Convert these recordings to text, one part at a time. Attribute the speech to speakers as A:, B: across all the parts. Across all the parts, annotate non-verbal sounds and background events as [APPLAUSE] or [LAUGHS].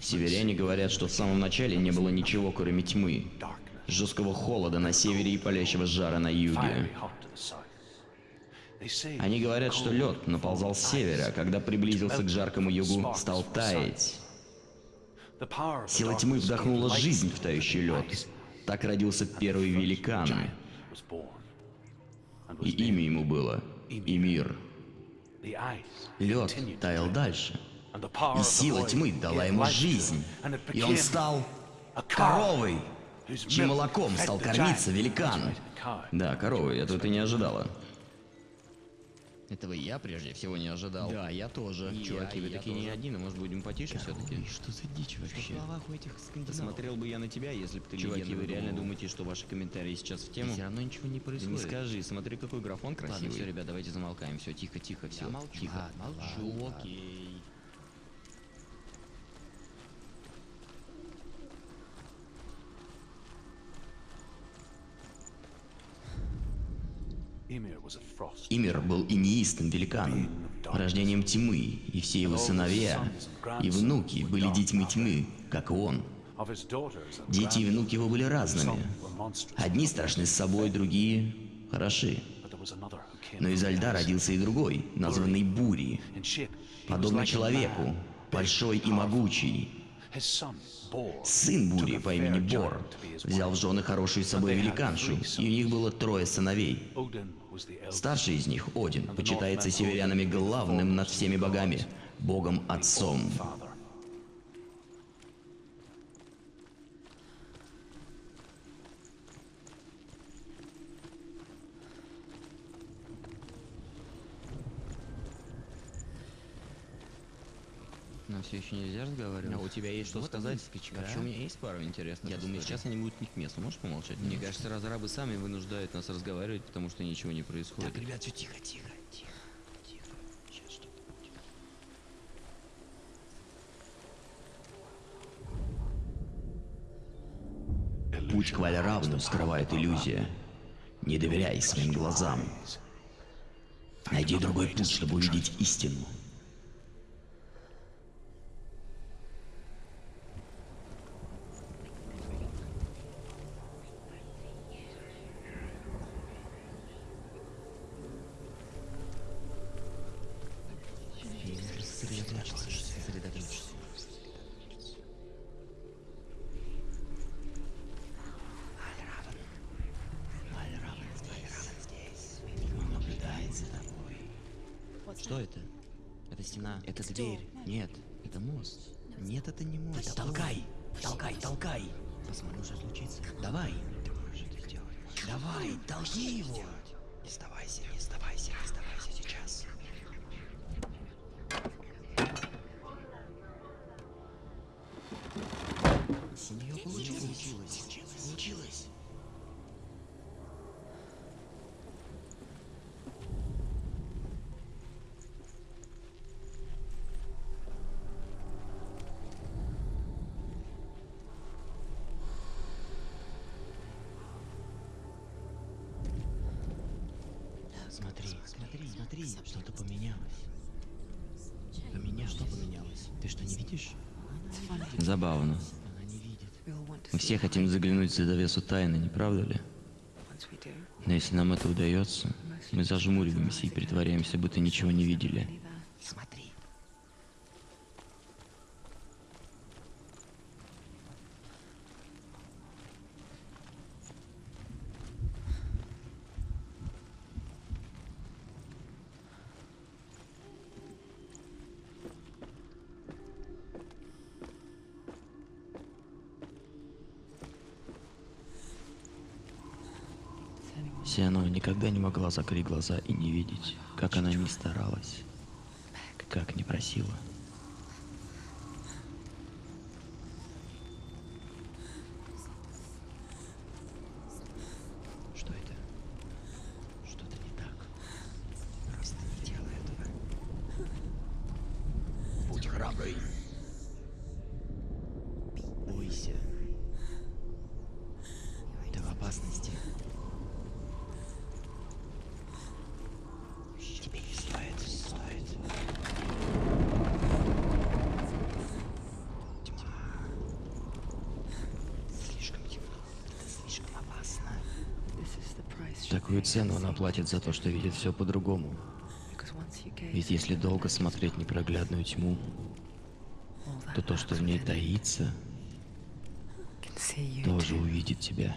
A: Северяне говорят, что в самом начале не было ничего, кроме тьмы, жесткого холода на севере и палящего жара на юге. Они говорят, что лед наползал с севера, а когда приблизился к жаркому югу, стал таять. Сила тьмы вдохнула жизнь в тающий лед. Так родился первый великан. И имя ему было Эмир. Лед таял дальше. И сила тьмы дала ему жизнь. И он стал коровой, чьим молоком стал кормиться великан. Да, коровой, этого ты не ожидала. Этого я прежде всего не ожидал.
B: Да, я тоже.
A: И Чуваки,
B: я-
A: вы
B: я
A: такие не
B: тоже.
A: один, а может будем потише все-таки?
B: Что за дичь вообще?
A: у этих Посмотрел бы я на тебя, если бы ты Чуваки,
B: легенда
A: вы реально думаете, что ваши комментарии сейчас в тему?
B: Все равно ничего не
A: Да
B: происходит.
A: не скажи, смотри, какой графон красивый.
B: Ладно,
A: все, ребят, давайте замолкаем. Все, тихо, тихо, все.
B: молчу.
A: Тихо.
B: Ладно,
A: Молчу,
B: ладно.
A: окей. Имир был инеистым великаном, рождением тьмы, и все его сыновья и внуки были детьми тьмы, как и он. Дети и внуки его были разными. Одни страшны с собой, другие хороши. Но изо льда родился и другой, названный Бури, подобный человеку, большой и могучий. Сын Бури по имени Бор взял в жены хорошую собой великаншу, и у них было трое сыновей. Старший из них, Один, почитается северянами главным над всеми богами, богом-отцом.
B: Нам все еще нельзя разговаривать.
A: А у тебя есть что
B: Вот
A: сказать? Вообще
B: а?
A: у меня есть пару интересных. Я
B: историй.
A: думаю, сейчас они будут не к месту. Можешь помолчать? Мне кажется, разрабы сами вынуждают нас разговаривать, потому что ничего не происходит.
B: ребят, все тихо, тихо, тихо, тихо. Сейчас что-то будет.
A: Путь к Вальравну скрывает иллюзия. Не доверяй своим глазам. Найди другой путь, чтобы увидеть истину. Посмотрим, что случится.
B: Давай,
A: Ты можешь это сделать.
B: давай, толкни его.
A: Смотри, что-то поменялось. Поменялось. Что поменялось? Ты что, не видишь? Забавно. Мы все хотим заглянуть за завесу тайны, не правда ли? Но если нам это удается, мы зажмуриваемся и притворяемся, будто ничего не видели.
B: Смотри.
A: Сиано никогда не могла закрыть глаза и не видеть, как она не старалась, как не просила. Что это? Что-то не так. Просто не делай этого. Будь храбрый. Бойся. Ты в опасности. Тебе не стоит, стоит.
C: Какую цену она платит за то, что видит все по-другому? Ведь если долго смотреть непроглядную тьму, то то, что в ней таится, тоже увидит тебя.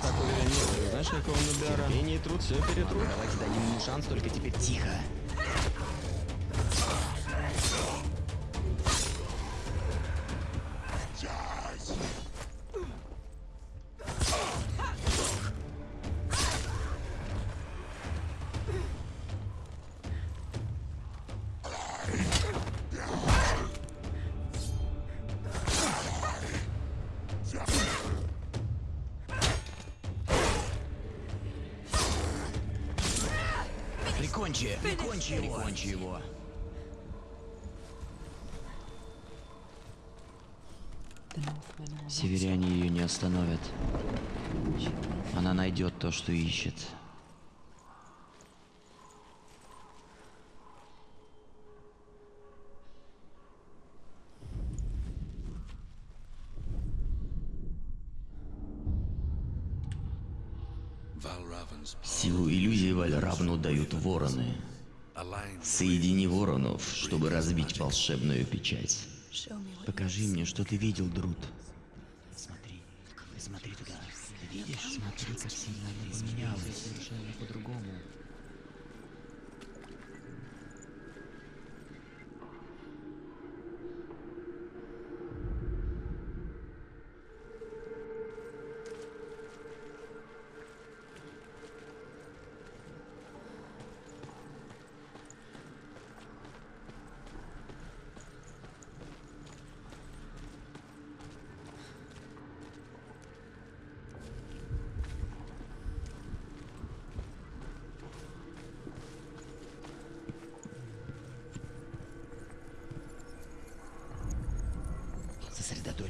A: Приноровить.
C: Я бы так уверен не был.
A: Знаешь, какого набера?
C: Терпение и труд все перетрут.
A: Давайте дадим ему шанс, только теперь тихо. Прикончи его! Прикончи его!
B: The Northmen will not
C: Северяне ее не остановят. Она найдет то, что ищет. Силу иллюзии Вальравну дают вороны. Соедини воронов, чтобы разбить волшебную печать. Покажи мне, что ты видел, Друд. Смотри, смотри туда. Ты видишь? Смотри, как сильно она поменялась. Совершенно по-другому.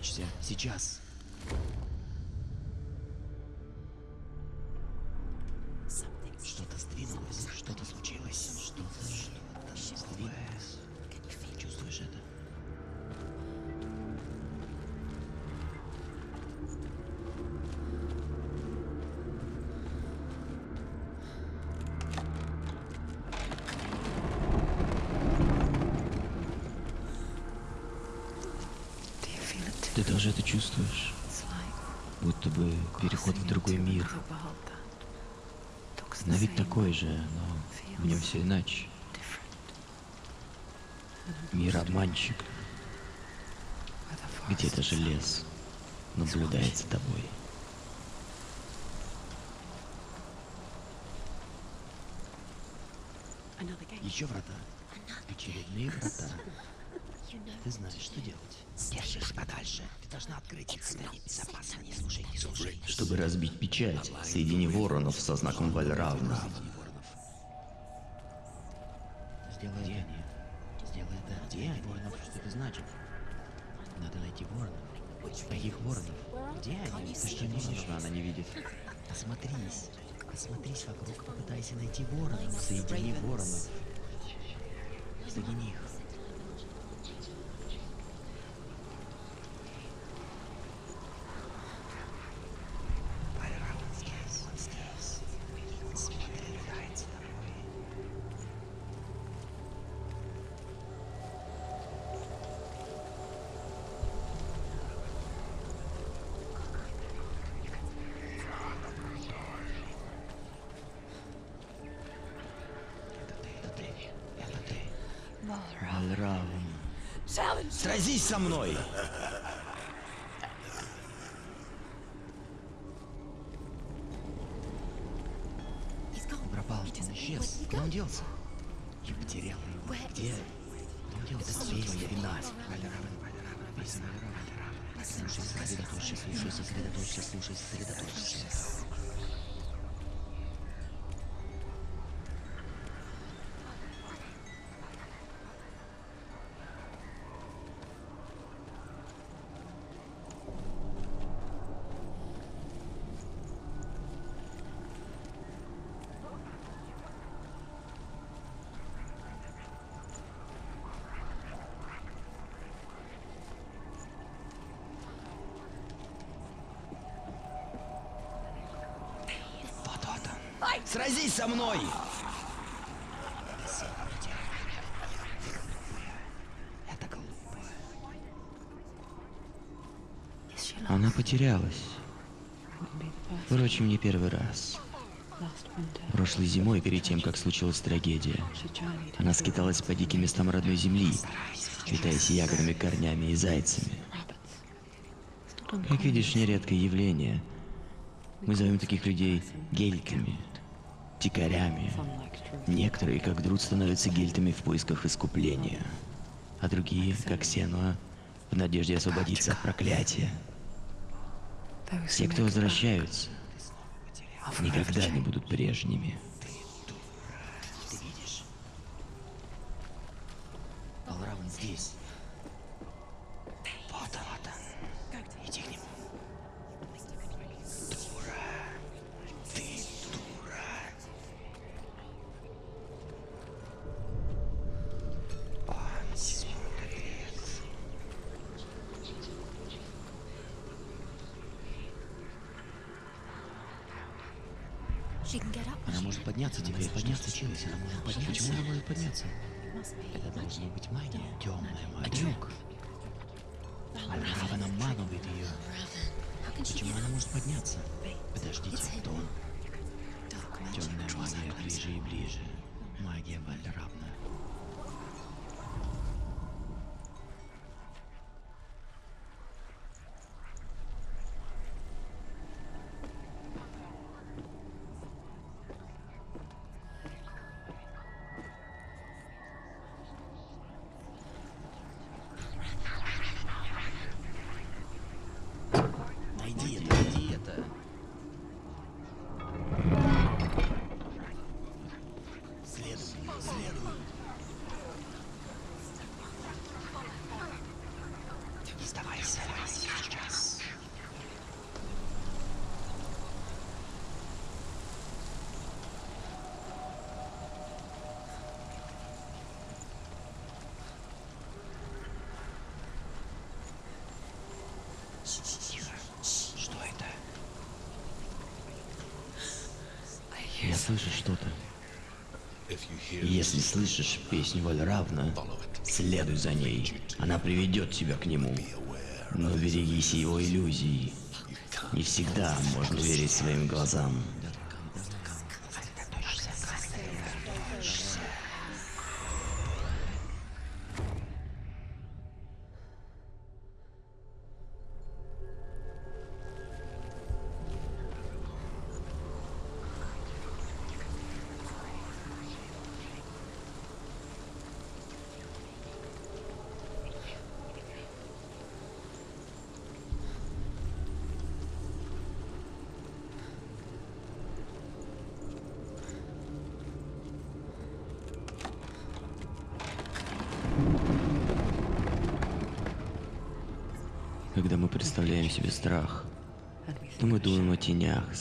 C: Сосредоточься. Сейчас. Наблюдает за тобой. Еще врата. Очередные врата. Ты знаешь, что делать. Держись подальше. Ты должна открыть их. Стань безопасно. Не слушай, не слушай. Чтобы разбить печать, соедини воронов со знаком Вальравна. Сделай они? Сделай это. Где? Воронов, что это значит? Надо найти воронов. Каких воронов? Где они? Ты что, не видишь? Она не видит. Осмотрись. Осмотрись вокруг, попытайся найти воронов. Соедини воронов. Соедини их. Со мной! Пропал, он исчез. Куда он делся? Я потерял его. Где? Он делся. Все твоя вина. Слушай, сосредоточься, слушай, сосредоточься, слушай, сосредоточься. Вот, вот Сразись со мной! Это глупо.
B: Она потерялась. Впрочем, не первый раз. Прошлой зимой, перед тем, как случилась трагедия, она скиталась по диким местам родной земли, питаясь ягодами, корнями и зайцами. Как видишь, нередкое явление. Мы зовем таких людей гельками, дикарями. Некоторые, как Друд, становятся гельтами в поисках искупления, а другие, как Сенуа, в надежде освободиться от проклятия. Те, кто возвращаются, никогда не будут прежними.
C: Балраван здесь. Почему она может подняться? Подождите, кто? Темная магия ближе и ближе. Магия Вальравна. Найди это, найди это. Следуй, следуй. Не сдавайся, сейчас. Тихо. Что это?
B: Слышу что-то. Если слышишь песню Вальравна, следуй за ней. Она приведет тебя к нему. Но берегись его иллюзий. Не всегда можно верить своим глазам.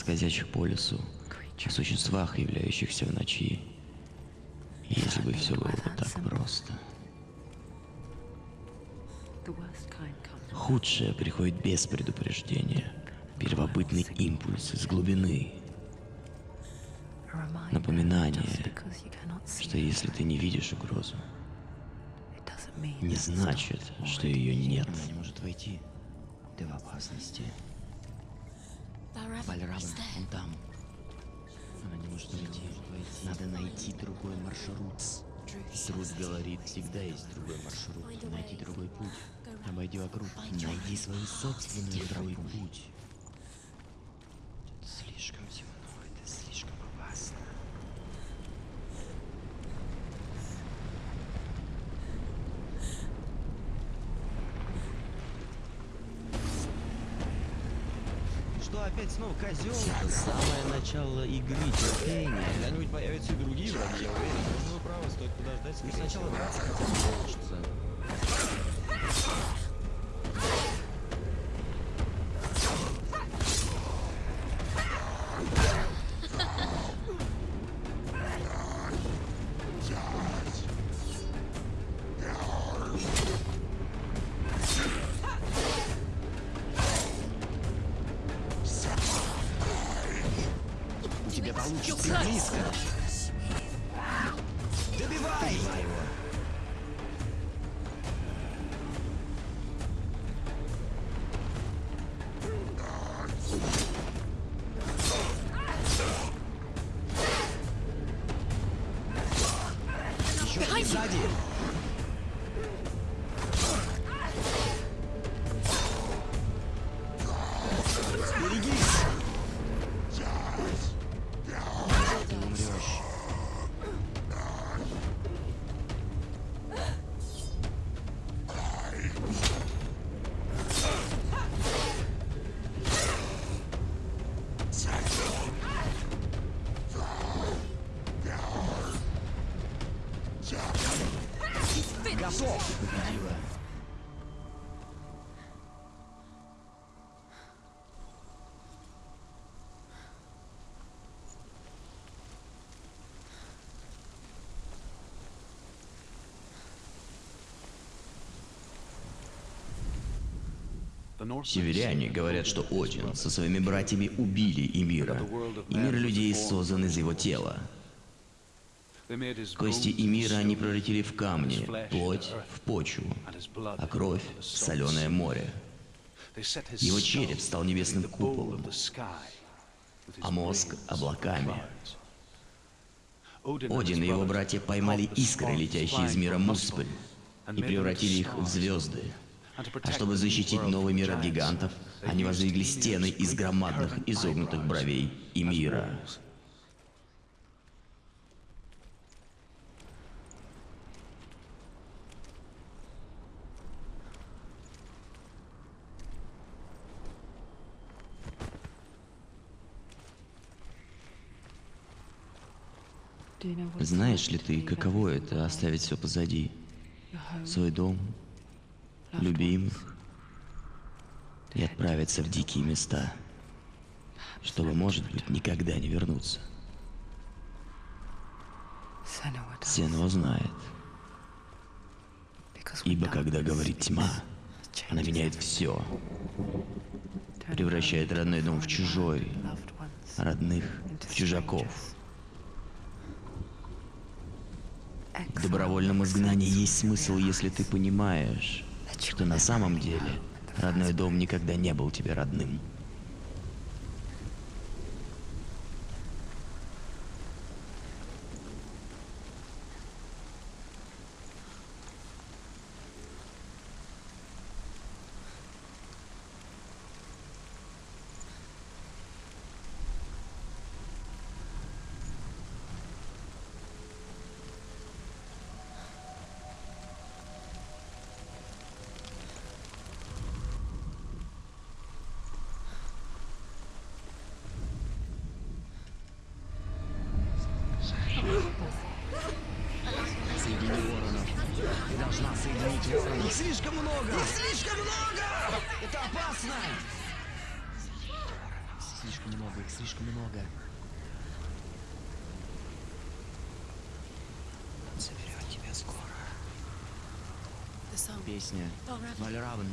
B: Скользящих по лесу, о существах, являющихся в ночи. Если бы все было бы так просто. Худшее приходит без предупреждения. Первобытный импульс из глубины. Напоминание, что если ты не видишь угрозу, не значит, что ее нет.
C: Она не может войти. Ты в опасности. Вальраван, он там. Она не может войти. Надо найти другой маршрут. Труд говорит, всегда есть другой маршрут. Найти другой путь. Обойди вокруг. Найди свою собственную другой путь. Тут слишком темно, это слишком опасно. Что опять снова козел? Самое начало игры терпения.
A: Когда-нибудь появятся и другие враги, я уверен. Но вы правы, стоит подождать.
C: Сначала драться хотя бы получится. У тебя получится близко. Добивай! Готов! Победила. Северяне говорят, что Один со своими братьями убили Эмира, и мир людей создан из его тела. Кости Эмира они превратили в камни, плоть в почву, а кровь в соленое море. Его череп стал небесным куполом, а мозг — облаками. Один и его братья поймали искры, летящие из мира Муспель, и превратили их в звезды. А чтобы защитить новый мир от гигантов, они воздвигли стены из громадных изогнутых бровей и мира. Знаешь ли ты, каково это оставить все позади? Свой дом, любимых и отправиться в дикие места, чтобы, может быть, никогда не вернуться. Сено знает, ибо когда говорит тьма, она меняет все, превращает родной дом в чужой, родных в чужаков. Добровольном изгнании есть смысл, если ты понимаешь, что на самом деле родной дом никогда не был тебе родным. Соедини воронов. Ты должна соединить воронов. Их слишком много! Их слишком много! Это опасно! Слишком много, их слишком много. Заберет тебя скоро. Песня. Вальравн.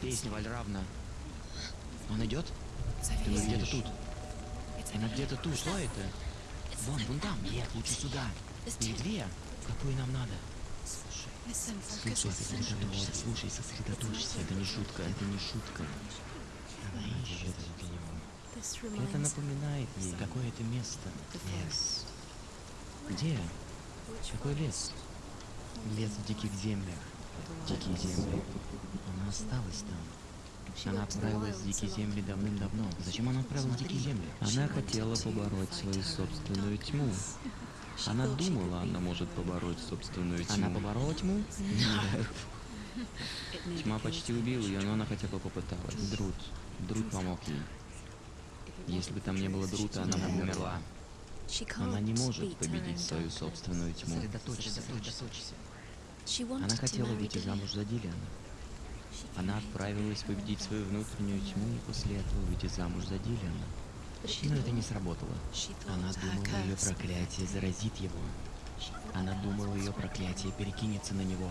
C: Песня Вальравна. Он идет? Ты где-то тут. Она где-то тут. Что это? Вон, вон там. Нет, лучше сюда. Их две. Какую нам надо? Слушай, сосредоточься, слушай, сосредоточься. Это не шутка, это не шутка. Это напоминает ей какое-то место. Лес. Где? Какой лес? Лес в диких землях. Дикие земли. Она осталась там. Она отправилась в дикие земли давным-давно. Зачем она отправилась в дикие земли?
D: Она хотела побороть свою собственную тьму. Она думала, она может побороть собственную тьму.
C: Она поборола тьму? [LAUGHS]
D: Тьма почти убила ее, но она хотя бы попыталась.
C: Друт. Друт помог ей.
D: Если бы там не было Друта, она бы умерла.
C: Она не может победить свою собственную тьму. Сосредоточься, сосредоточься. Она хотела выйти замуж за Дилиана. Она отправилась победить свою внутреннюю тьму и после этого выйти замуж за Дилиана. Но это не сработало. Она думала, ее проклятие заразит его. Она думала, ее проклятие перекинется на него.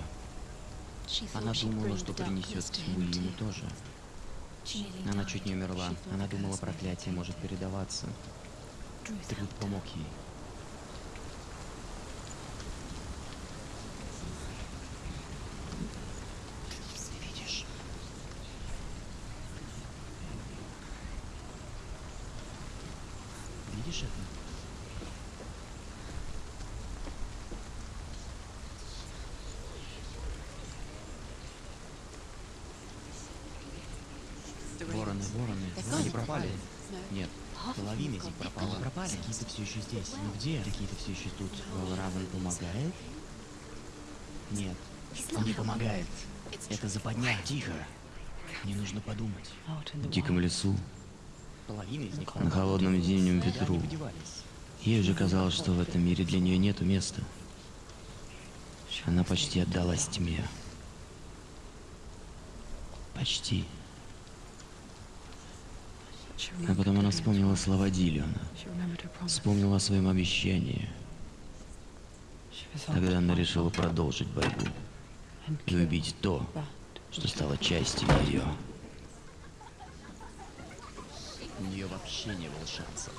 C: Она думала, что принесет тьму ему тоже. Она чуть не умерла. Она думала, проклятие может передаваться. Труд помог ей. Ты видишь? Видишь это? Вороны, вороны, они пропали. Нет, половина из них пропала. Они пропали. Какие-то все еще здесь. Ну где? Какие-то все еще тут. Равен помогает? Нет, он не помогает. Это западня. Тихо. Мне нужно подумать.
A: В диком лесу,
C: Половина из них
A: на холодном зимнем ветру. Ей уже казалось, что в этом мире для нее нету места. Она почти отдалась тьме. Почти. А потом она вспомнила слова Диллиана. Вспомнила о своем обещании. Тогда она решила продолжить борьбу и убить то, что стало частью ее.
C: У нее вообще не было шансов.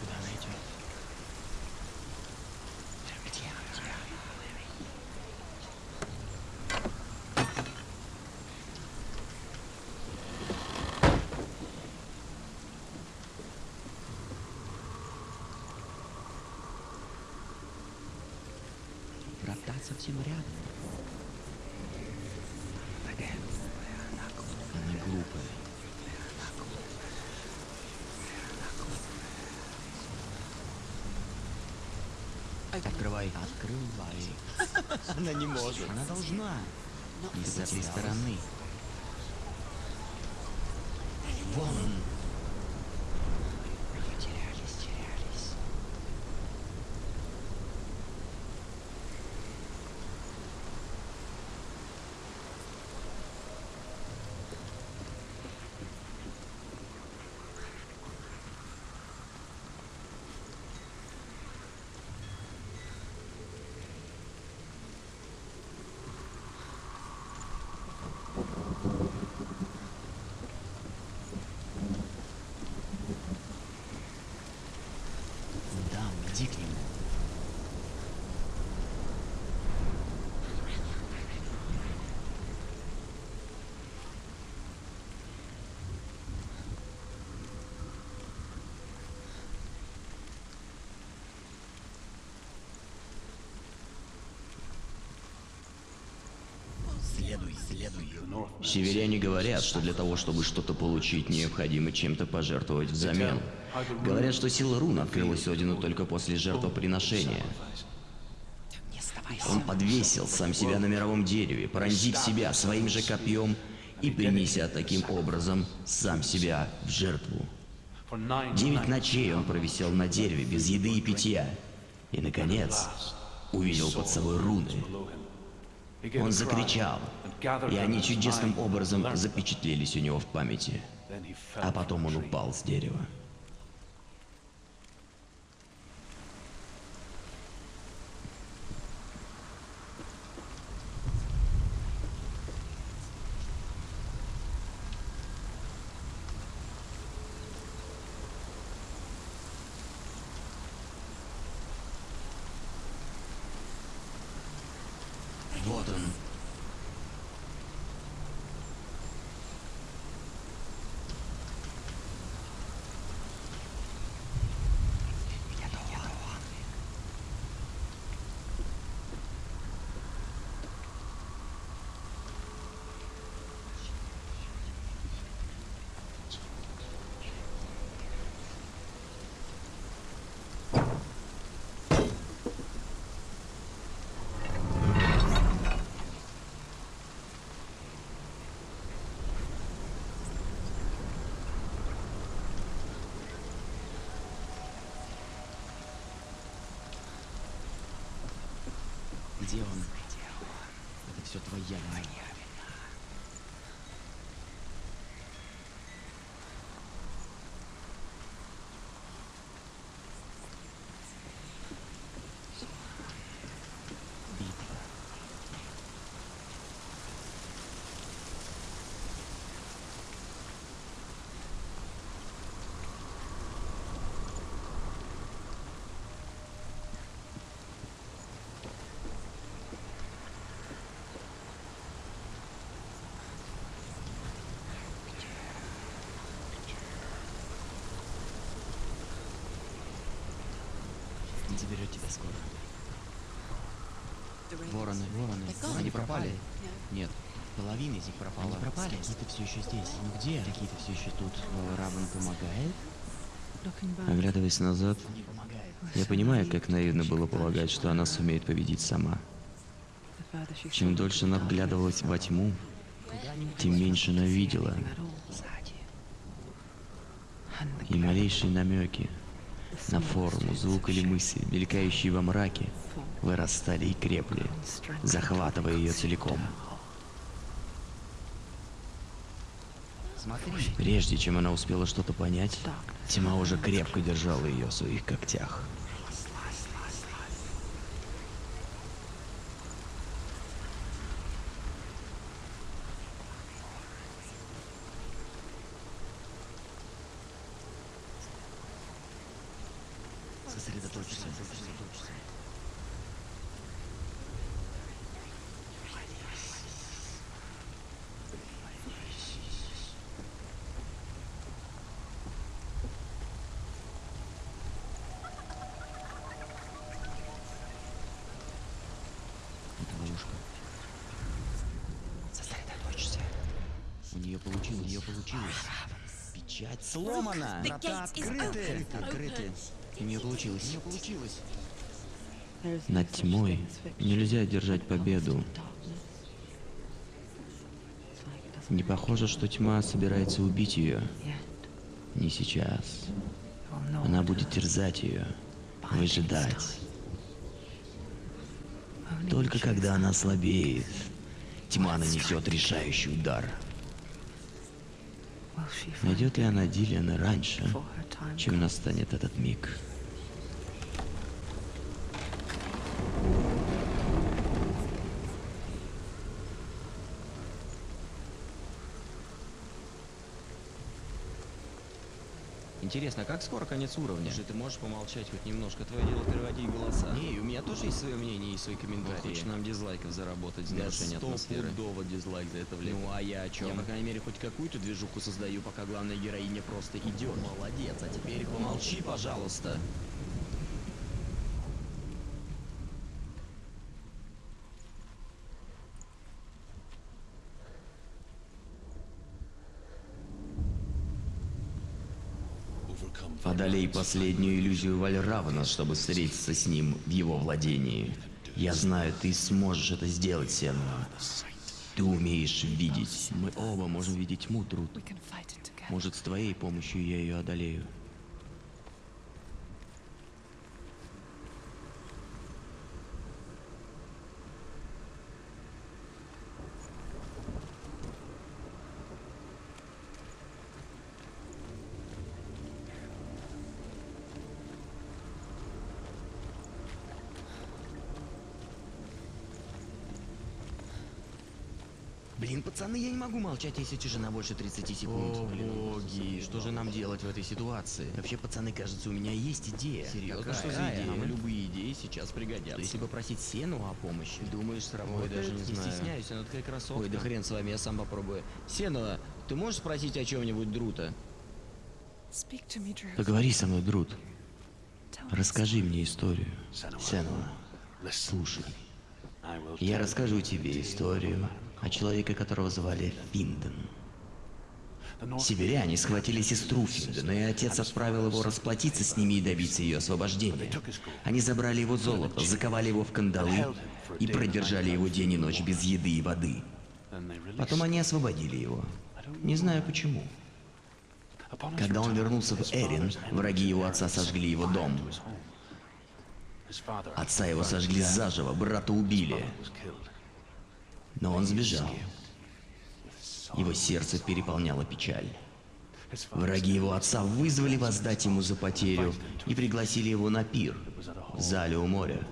C: Куда она идет? Где? Где? Врата совсем рядом. Она глупая. Открывай. Открывай. Она не может. Она должна. С этой стороны. Вон. Терялись, терялись. Да, иди к нему. Следуй, следуй.
A: Северяне говорят, что для того, чтобы что-то получить, необходимо чем-то пожертвовать взамен. Говорят, что сила рун открылась Одину только после жертвоприношения. Он подвесил сам себя на мировом дереве, пронзив себя своим же копьем и принеся таким образом сам себя в жертву. Девять ночей он провисел на дереве без еды и питья. И, наконец, увидел под собой руны. Он закричал, и они чудесным образом запечатлелись у него в памяти. А потом он упал с дерева.
C: Вот он. Где он? Это все твоя вина. Битва. Он тебя скоро. Вороны, вороны, они пропали. Нет, половина из них пропала. Они пропали, какие-то все еще здесь. Ну где? Какие-то все еще тут. Равен помогает?
B: Оглядываясь назад, я понимаю, как наивно было полагать, что она сумеет победить сама. Чем дольше она вглядывалась во тьму, тем меньше она видела. И малейшие намеки на форму, звук или мысль, мелькающие во мраке, вырастали и крепли, захватывая ее целиком. Прежде чем она успела что-то понять, тьма уже крепко держала ее в своих когтях.
C: Сосредоточься. Сосредоточься.
B: У нее получилось. У нее получилось.
C: Печать сломана. Врата открыты. Открыты. У нее получилось.
B: Над тьмой нельзя держать победу. Не похоже, что тьма собирается убить ее. Не сейчас. Она будет терзать ее, выжидать. Только когда она слабеет, тьма нанесет решающий удар. Найдет ли она Дилиана раньше, чем настанет этот миг?
A: Интересно, как скоро конец уровня? Слушай, ты можешь помолчать хоть немножко? Твое дело переводить голоса.
C: Не, у меня тоже есть свое мнение и свои комментарии.
A: Хочешь нам дизлайков заработать за
C: Да
A: нарушение атмосферы?
C: стопудово дизлайк за это влепит.
A: Ну а я о чем?
C: Я, по крайней мере, хоть какую-то движуху создаю, пока главная героиня просто идет. Молодец, а теперь помолчи, пожалуйста. Последнюю иллюзию Вальравана, чтобы встретиться с ним в его владении. Я знаю, ты сможешь это сделать, Сенна. Ты умеешь видеть. Мы оба можем видеть тьму, Труд. Может, с твоей помощью я ее одолею.
A: Блин, пацаны, я не могу молчать, если тишина больше 30 секунд.
C: О,
A: Блин,
C: боги, что же нам делать в этой ситуации?
A: Вообще, пацаны, кажется, у меня есть идея.
C: Серьезно,
A: Какая?
C: что за идея? Нам любые идеи сейчас пригодятся.
A: Если попросить Сену о помощи, думаешь,
C: Ой,
A: сработает?
C: даже не знаю.
A: стесняюсь, она такая красотка.
C: Ой, да хрен с вами, я сам попробую. Сенова, ты можешь спросить о чем-нибудь Друта?
D: Поговори со мной, Друт. Расскажи мне историю. Сенова, слушай. Я расскажу тебе историю о человеке, которого звали Финден. Северяне схватили сестру Финдена, и отец отправил его расплатиться с ними и добиться ее освобождения. Они забрали его золото, заковали его в кандалы и продержали его день и ночь без еды и воды. Потом они освободили его. Не знаю почему. Когда он вернулся в Эрин, враги его отца сожгли его дом. Отца его сожгли заживо, брата убили. Но он сбежал. Его сердце переполняло печаль. Враги его отца вызвали воздать ему за потерю и пригласили его на пир в зале у моря.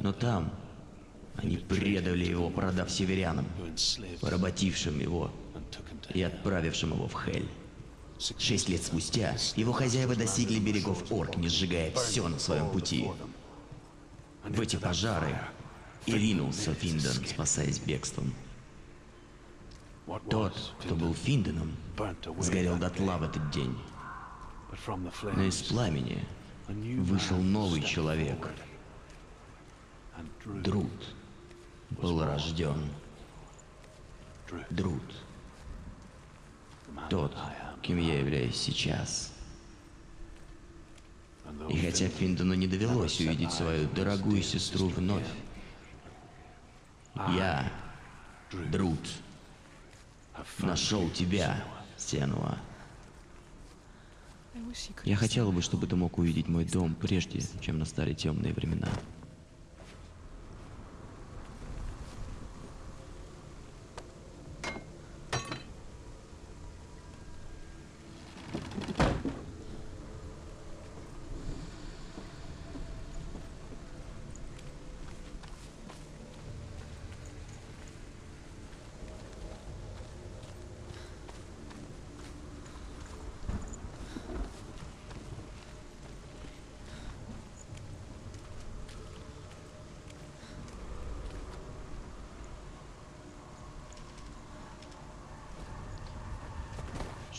D: Но там они предали его, продав северянам, поработившим его и отправившим его в Хель. Шесть лет спустя его хозяева достигли берегов Оркни, сжигая все на своем пути. В эти пожары и ринулся Финден, спасаясь бегством. Тот, кто был Финденом, сгорел дотла в этот день. Но из пламени вышел новый человек. Друт был рожден. Друт. Тот, кем я являюсь сейчас. И хотя Финдену не довелось увидеть свою дорогую сестру вновь, я, Друт, нашел тебя, Сенуа. Я хотела бы, чтобы ты мог увидеть мой дом прежде, чем настали темные времена.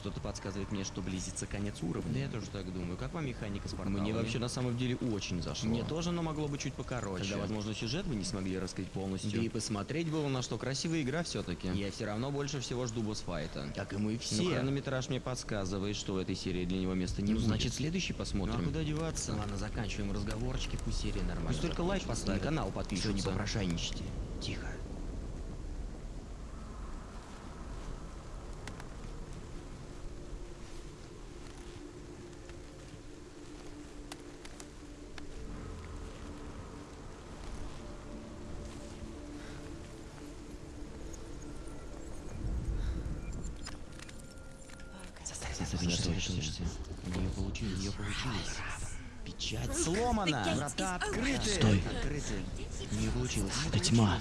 C: Что-то подсказывает мне, что близится конец уровня.
A: Да я тоже так думаю. Как вам механика с порталами?
C: Мне вообще на самом деле очень зашло.
A: Мне тоже, но могло быть чуть покороче.
C: Тогда, возможно, сюжет вы не смогли раскрыть полностью.
A: Да и посмотреть было на что. Красивая игра все-таки.
C: Я все равно больше всего жду босс-файта.
A: Как и мы
C: Но
A: все.
C: хронометраж мне подсказывает, что в этой серии для него места не
A: Ну,
C: будет.
A: значит, следующий посмотрим.
C: Ну, а куда деваться?
A: Ладно, заканчиваем разговорчики, пусть серия нормально.
C: Пусть только лайк поставит.
A: И канал подпишется.
C: Всё, не
A: попрошайничайте. Тихо.
C: Сосредоточься.
A: У нее получилось. У нее получилось. Печать Врата открыты.
D: Стой.
A: Открыты. У нее получилось.
D: Это тьма.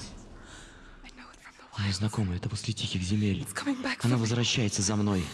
D: Она знакомая, это после тихих земель. Она возвращается за мной.